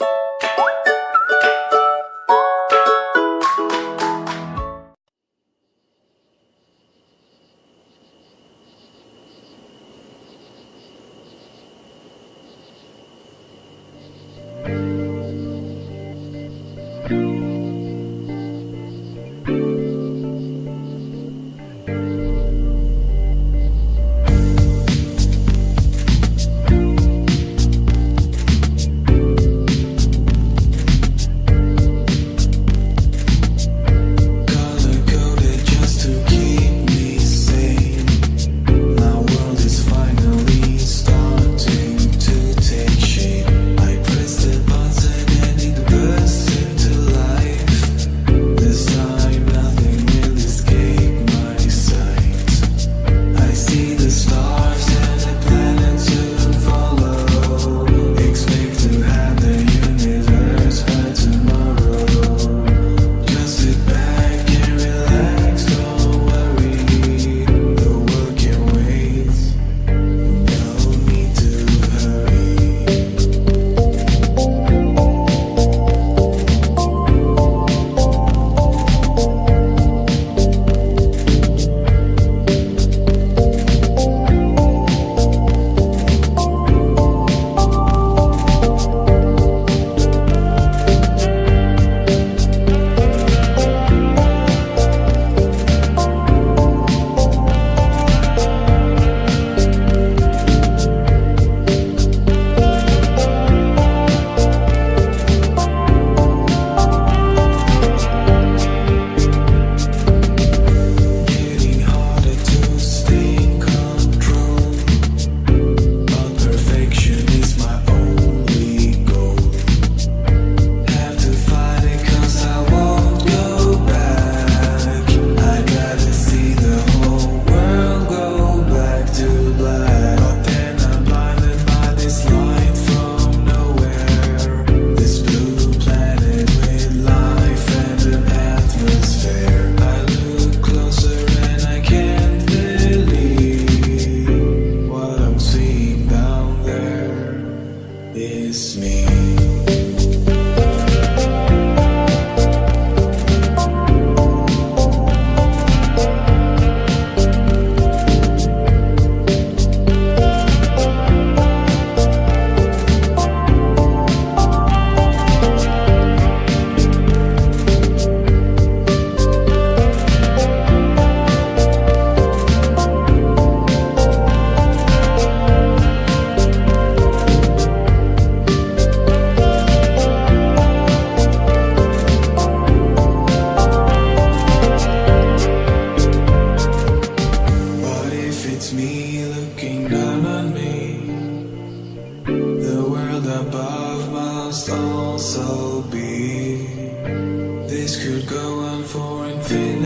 you is me. could go on for infinity.